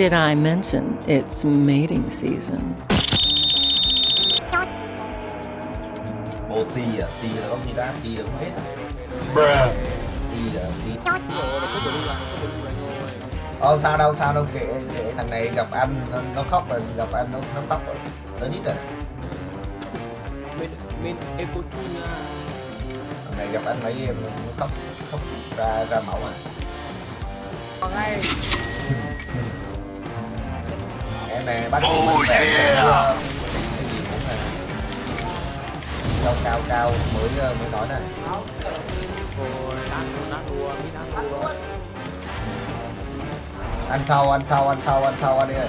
Did I mention it's mating season? À, là gì là không hết à Bruh. Là thôi. Ờ sao đâu, sao đâu, kệ, kệ thằng này gặp anh, nó, nó khóc rồi, gặp anh nó, nó khóc rồi Nó biết rồi, Eco nha. thằng này gặp anh mấy em nó khóc, khóc ra, ra máu à Còn ngay. Em nè, bắt Oh, yeah. ờ, cái gì cũng nè Cao cao cao mới ờ, mới nói này Rồi. Ăn sau, ăn sau, ăn sau, ăn sau, ăn đi ơi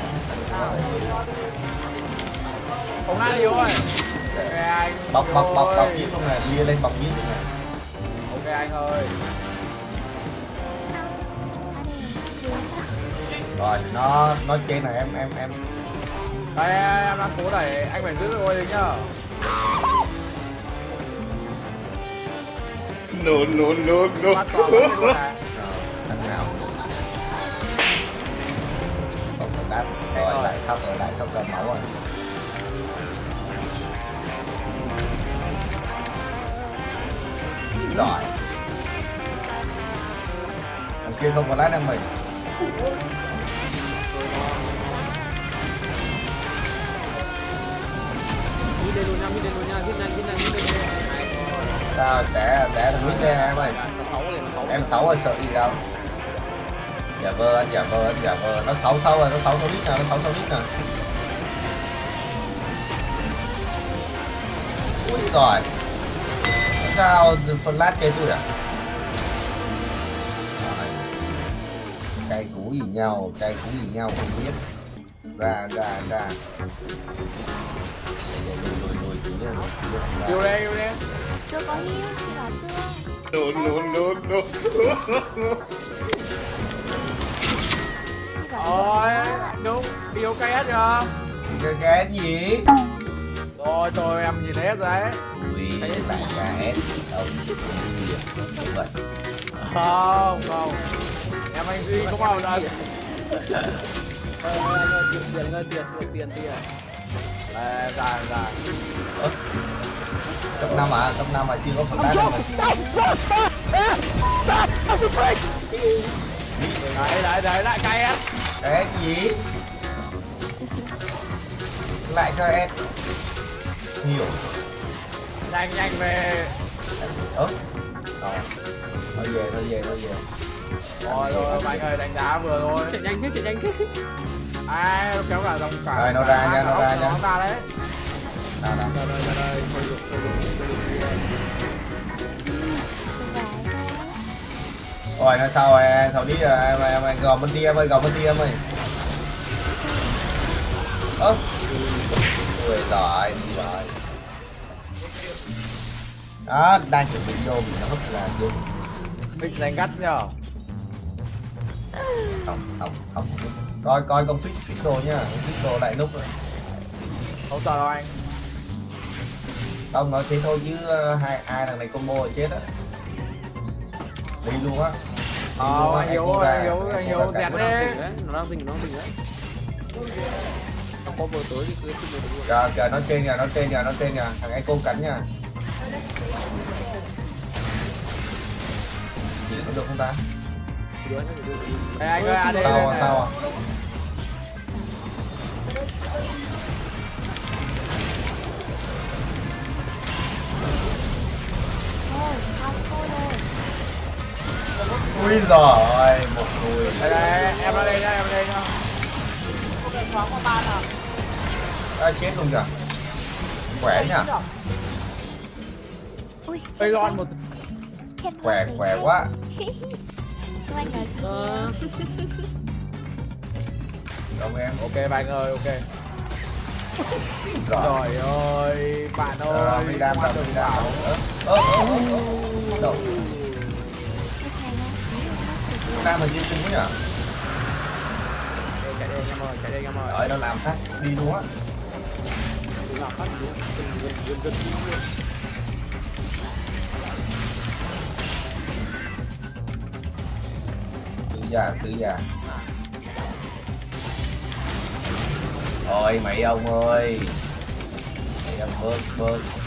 Không nát đi anh. Bọc, bọc, bọc, bọc giết luôn này, lia lên bọc giết luôn này Ok anh ơi. Rồi, nó, nó trên này em, em, em. Đây em đang cố đẩy, anh phải giữ được ngôi nhá. No, no, no, no. Bắt vào bắt luôn này. thằng nào? Không phải đáp. Rồi lại khóc rồi lại khóc ra máu rồi. Rồi. Thằng kia không có lái đang mình lên luôn nha, lên luôn nha, nhanh, nhanh, lên sao té té thằng mít lên em ơi. Em xấu rồi sợ gì đâu. Dạ giả vờ anh dạ giả vờ anh dạ giả vờ nó xấu xấu rồi nó xấu xấu lít nè nó xấu xấu lít nè ui rồi sao flash chơi tôi à? Cây cú gì nhau cây cú gì nhau không biết. Ra ra ra lùi lùi lùi tí. Yêu yêu chưa có hiếu chị bảo chưa No, no, no, no. Ôi, Rồi, đúng, đi OK hết chưa? cái cái gì Rồi, tôi em nhìn hết rồi đấy. ui cái đâu Đúng hết. Không, không. Em anh Duy có bao lần. tiền tiền tiền tiền tiền tiền đây, ra, ra. cấp năm à cấp năm à chưa có phần đâu. Đấy, đấy, đấy, lại cay hết. cái gì? Lại cho em nhiều. Nhanh, nhanh về. ớ rồi. Thôi về thôi về thôi về. Rồi, rồi, anh ơi, đánh giá vừa thôi, chạy nhanh thế chạy nhanh thế. Ai, nó kéo cả dòng cả. Rồi, nó ra nha, nó ra nha. Nó ra đấy. nào Đây, đây, đây, đây. Thôi được, thôi được, rồi nó sau rồi sau đi rồi em em em gò bên đi em ơi gò bên đi em ơi ơ ui đi rồi đó đang chuẩn bị vô bị nó hất là vô Mình đánh gắt nhờ. không không không coi coi công fix fix đồ nhá fix đồ lại nút rồi Không sợ đâu anh. không nói thế thôi chứ ờ, hai hai thằng này combo là chết á đi luôn á Ờ, anh ra, anh em anh ra dẹt cả. nó đang đi. tỉnh đấy nó đang tỉnh nó đang tỉnh đấy nó có vừa tới thì cứ cứ vừa Chờ, chờ nó trên kìa, nó trên kìa, nó trên kìa, thằng Echo cắn nha. Chỉ có được không ta? Đây, anh ơi, AD Sao à, sao à? Ui giời, một người. Đây, đây, em ra đây nhá, em ra đây nhá. À, chết luôn kìa. Khỏe nhá, ui Đây lon một khỏe, khỏe quá. Các anh nói Ờ, em. Ok bạn ơi, ok. Rồi. Trời ơi, bạn ơi. bảo. Ơ, ơ, ơ, ơ. Đậu. mà đi chung quá nhỉ? Chạy đi anh em ơi, chạy đi anh em ơi. Đợi nó làm phát, đi luôn á. đúng là phát đúng gần gần gần Dạ, ยาซื้อยา thôi dạ. mày ông ơi. Mày ông bớt bớt.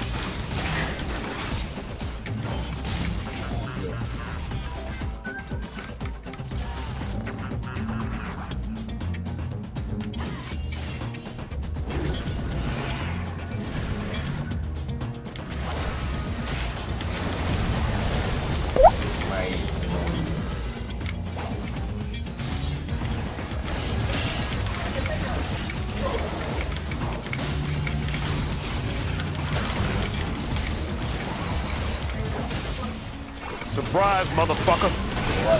Surprise, motherfucker. Á,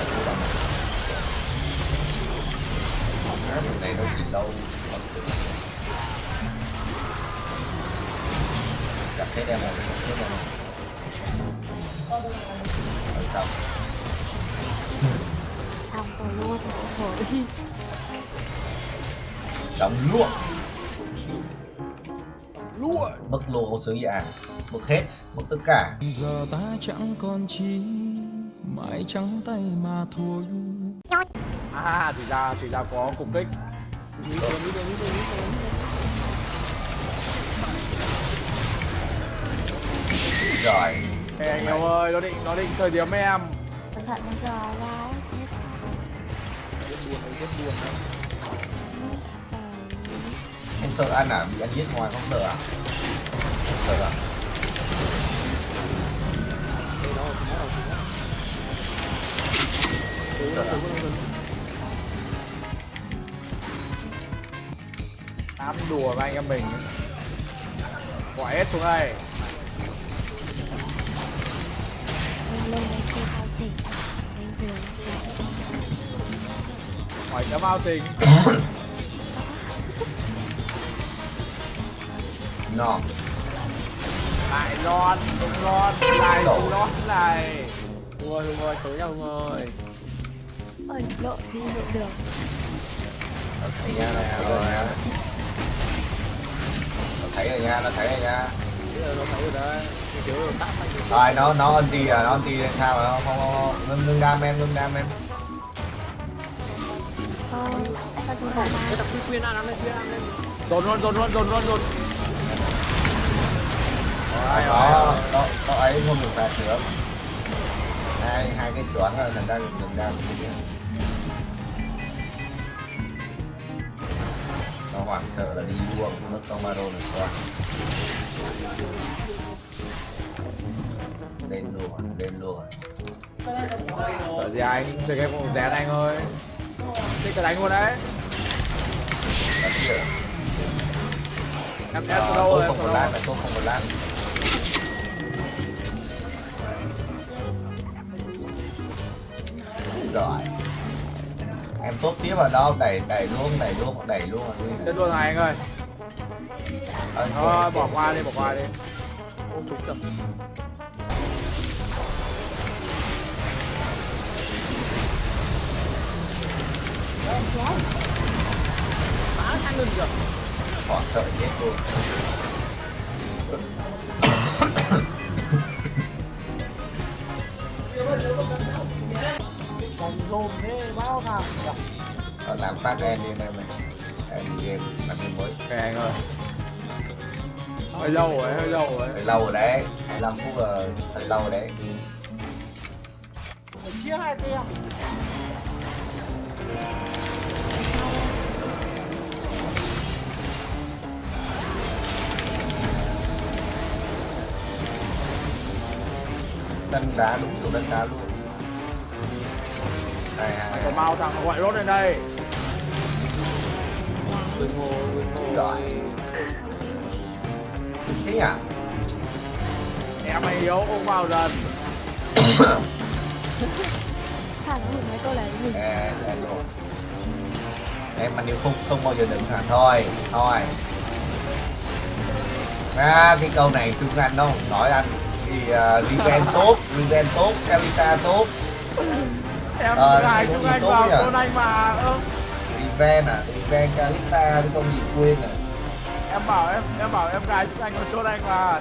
thằng này gì rồi, rồi Rồi xong luôn luôn Mất luôn một sứ dạ Mất hết, mất tất cả. Giờ ta chẳng còn chi mãi trắng tay mà thôi à thì ra thì ra có cục kích Rồi Ê anh em ơi nó định nó định chơi điểm với em cẩn thận nó giờ ra ấy. rất buồn đấy rất buồn đấy Em sợ ăn à? Bị ăn giết ngoài không sợ à? Không sợ à? đây đó Dám đùa với anh em mình. Quả hết xuống đây. Hỏi chấm ao trình. No Lại lon Không lon Lại không lon này. Ơi hùng ơi tới nhau hùng ơi ơi lộ đi lộ đường Nó thấy nha, rồi nha Nó thấy rồi nha, nó thấy rồi nha. Rồi nó nó anti à, nó anti sao mà không không không ngưng ngưng đam em ngưng đam em. Dồn luôn dồn luôn dồn luôn dồn Rồi nó nó nó ấy không được phạt nữa hai hai cái chuẩn rồi thành ra ngưng đam nó hoảng sợ là đi đua nó không ma rồi quá lên luôn lên luôn. Sợ gì anh Chơi game cũng rén anh ơi Thích cái đánh luôn đấy Em em Ờ, rồi không một đâu lát, tốt không một lát. Rồi. Em tốt tiếp vào đâu, đẩy đẩy luôn, đẩy luôn, đẩy luôn. Chết luôn rồi anh ơi Thôi bỏ qua đi bỏ qua đi Ô trúng tập Phá sang lần rồi Bỏ sợ chết luôn. Còn làm phát em đi em em ơi. Em đi game, làm game mới. Anh ơi Hơi lâu rồi hơi lâu rồi Hơi lâu rồi đấy, 25 phút rồi, hơi lâu rồi đấy. Phải chia hai tem Đánh đá đúng kiểu đánh đá luôn. Có mau thằng gọi rốt lên đây. Ngô quên ngô Rồi. Thế nhỉ? Em mày yếu ông vào dần. Thằng nhìn mấy câu này nhìn em mà nếu không không bao giờ đựng hả thôi thôi. À, cái câu này chúng anh đâu. Nói anh thì uh, Riven tốt Riven tốt Kalita tốt Em Ờ, lại chúng anh vào nhỉ? con anh mà ơ. Riven à Riven Kalita cái con gì quên à em bảo em em bảo em gái chúng anh có chốt anh mà